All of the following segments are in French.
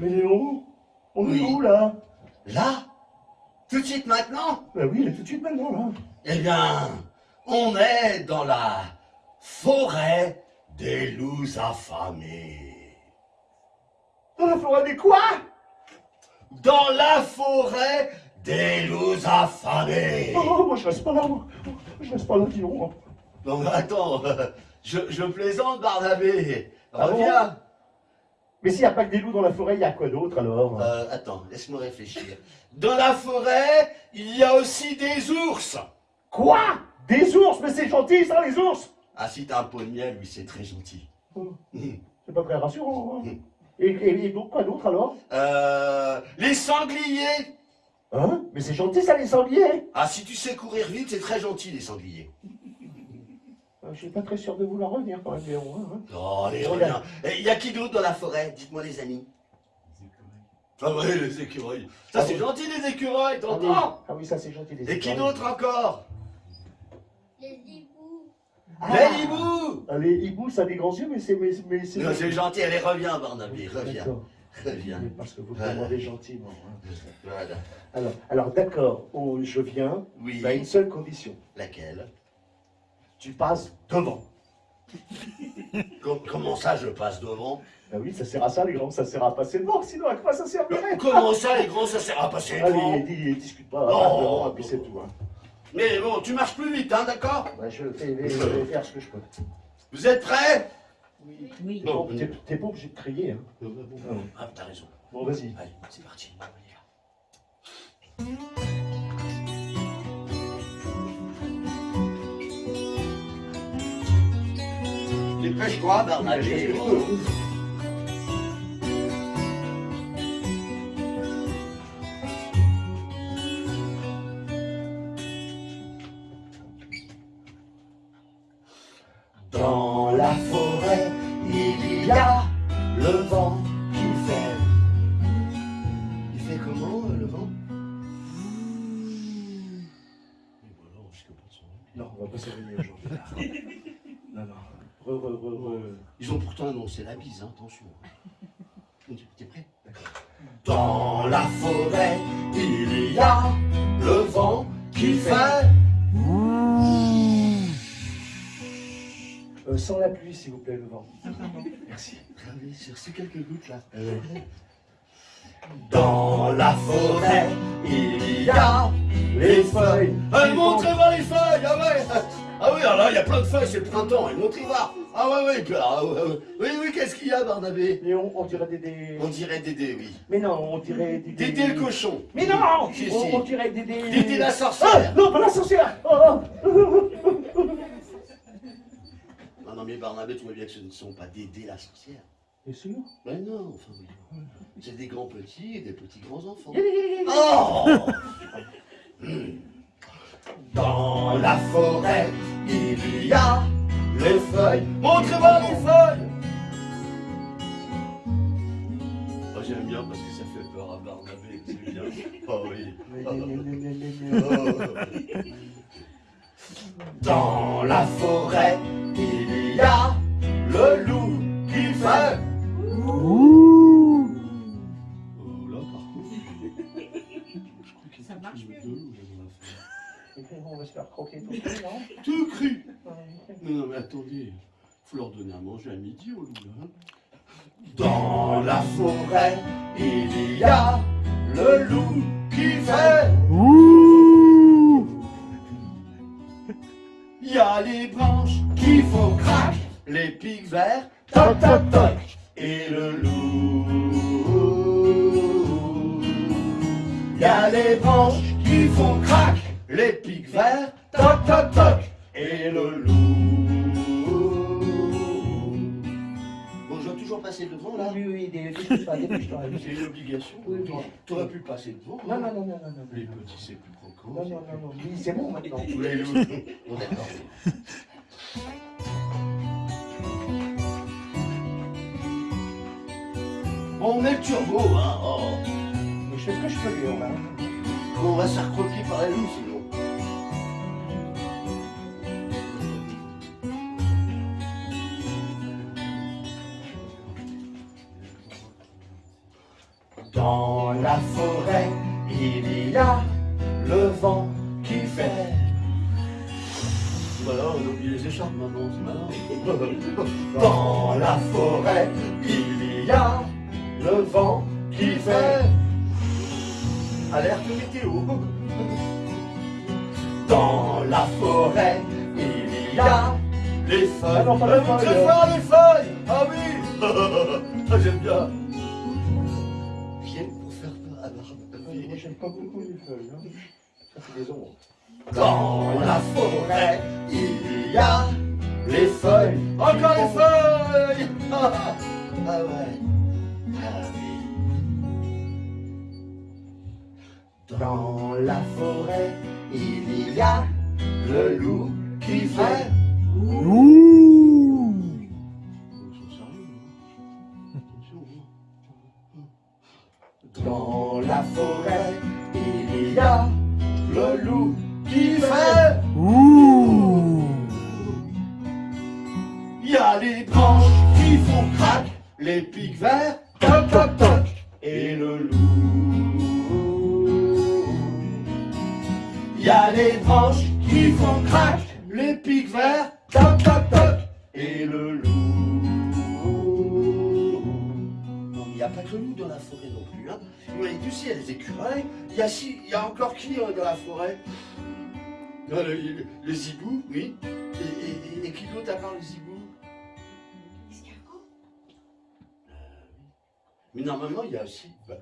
Mais Léon, on Oui. est où là? Là? Tout de suite maintenant? Bah oui, tout de suite maintenant là. Eh bien, on est dans la forêt des loups affamés. Dans la forêt des quoi? Dans la forêt des loups affamés. Oh, moi je reste pas là, moi. Je reste pas là, dis donc. Non, mais attends, euh, je, je plaisante, Barnabé. Ah bon? Reviens. Mais s'il n'y a pas que des loups dans la forêt, il y a quoi d'autre alors? Euh, attends, laisse-moi réfléchir. Dans la forêt, il y a aussi des ours. Quoi? Des ours? Mais c'est gentil ça, les ours Ah, si t'as un pot de miel, oui, c'est très gentil. C'est pas très rassurant. hein? Et, et, et donc quoi d'autre alors? Euh, les sangliers. Hein? Mais c'est gentil ça, les sangliers Ah, si tu sais courir vite, c'est très gentil, les sangliers. Euh, Je suis pas très sûr de vouloir revenir quand même, Léon. hein. Oh, allez, Regarde. reviens. Il y a qui d'autre dans la forêt? Dites-moi, les amis. Ah ouais, les écureuils. Ça, Ah c'est oui. gentil, les écureuils, Ah oui, t'entends? Ah oui, ça c'est gentil. les Et qui écureuils. d'autre encore? Les hiboux. Ah. Les hiboux Ah, Les hiboux, ça a des grands yeux, mais c'est... Mais, mais c'est Non, C'est gentil, allez, reviens, Barnabé, reviens. Reviens. Mais Parce que vous Voilà. demandez gentiment. hein. Voilà. Alors, alors d'accord, on- je viens, Oui. à une seule condition. Laquelle? Tu passes devant. Com- Comment ça, je passe devant? Ah oui, ça sert à ça, les grands, ça sert à passer devant, sinon à quoi ça servirait? Comment ça, les grands, ça sert à passer devant? Allez, dis, discute pas, Non. devant, et puis c'est tout. Hein. Mais bon, tu marches plus vite, hein, d'accord? Bah, je, fais, je vais faire ce que je peux. Vous êtes prêts? Oui. Oui. Bon, Bon, t'es t'es pas obligé de crier. Hein. Ah, t'as raison. Bon, vas-y. Allez, c'est parti. On y va. Dépêche-toi, Barnabé. Dans la forêt, il y a le vent qui fait. Il fait comment, euh, le vent? Non, on va pas s'éloigner aujourd'hui. non, non. Re, re, re, re. Ils ont pourtant annoncé la bise, hein, attention. T'es prêt? Dans la forêt, il y a le vent qui fait. Euh, sans la pluie, s'il vous plaît, le vent. Merci. Regardez, j'ai reçu quelques gouttes là. Dans la forêt, il y a les feuilles. Allez, montrez-moi les feuilles, ah Ah oui, alors il y a plein de feuilles, c'est le printemps, et montrez-moi Ah ouais, ouais, ah ouais, ouais. oui, oui, qu'est-ce qu'il y a, Barnabé Et on, on dirait des, des... On dirait Dédé, oui. Mais non, on dirait des... Dédé le cochon Mais non on, on dirait des... des... Dédé la Ah sorcière Non, pas la sorcière oh, oh. Non, non, mais Barnabé, tu vois bien que ce ne sont pas Dédé la sorcière. T'es sûr? Ben non, enfin oui. C'est des grands petits et des petits grands enfants. Oh Dans la forêt, il y a les feuilles. Montrez-moi les feuilles Oh, j'aime bien parce que ça fait peur à Barnabé, c'est bien. Oh oui. Oh. Dans la forêt, il y a le loup qui fait. Oh là, par contre, je crois qu'il Ça marche mieux. On va se faire croquer tout ça, non Tout cru Non, non, mais attendez, faut leur donner à manger à midi au loup, hein. Dans la forêt, il y a le loup qui fait. Il y a les branches Qui font crac, les pics verts, toc toc toc. et le loup. Il y a les branches qui font crac, Les pics verts toc toc toc. et le loup. Là. Oui, oui, dépêche-toi, dépêche-toi. C'est une obligation. Oui, oui. Tu aurais pu passer devant. Non, hein. non, non, non, non, non. Les petits, c'est plus croquant. Non, non, non, non. Oui, c'est bon maintenant. Bon, d'accord. Bon, on met le turbo, hein. Oh. Mais je fais ce que je peux, Léon, là. On va se faire croquer par les loups Dans la forêt, il y a le vent qui fait. Voilà, on a oublié les écharpes maintenant, c'est. Dans la forêt, il y a le vent qui fait. Alerte météo. Dans la forêt, il y a les feuilles. Ah non, pas les feuilles. Ah oui j'aime bien. J'aime pas beaucoup les feuilles. Ça fait des ombres. Dans la forêt, il y a les feuilles. Encore les feuilles Ah ouais. Ah oui. Dans la forêt, il y a le loup qui fait. Dans la forêt, il y a le loup qui fait. Ouh Il y a les branches qui font crac, les pics verts, toc toc toc, et le loup. Il y a les branches qui font crac, les pics verts, toc toc toc, et le loup. A pas que loup dans la forêt non plus. Hein. M'a dit aussi, il y a les écureuils. Il y a, si, il y a encore qui euh, dans la forêt? Non, le, le, le zibou, oui. Et, et, et, et qui d'autre à part le zibou? Escargot, Mais normalement, il y a aussi. bah,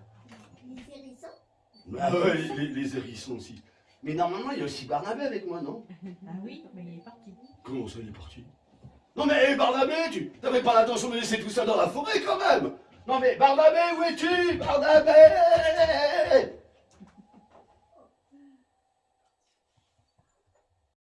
les hérissons, ah ouais, les, les hérissons aussi. Mais normalement, il y a aussi Barnabé avec moi, non? Ah oui, mais il est parti. Comment ça, il est parti? Non mais hé, Barnabé, tu n'avais pas l'intention de laisser tout ça dans la forêt quand même Non mais Barnabé, où es-tu? Barnabé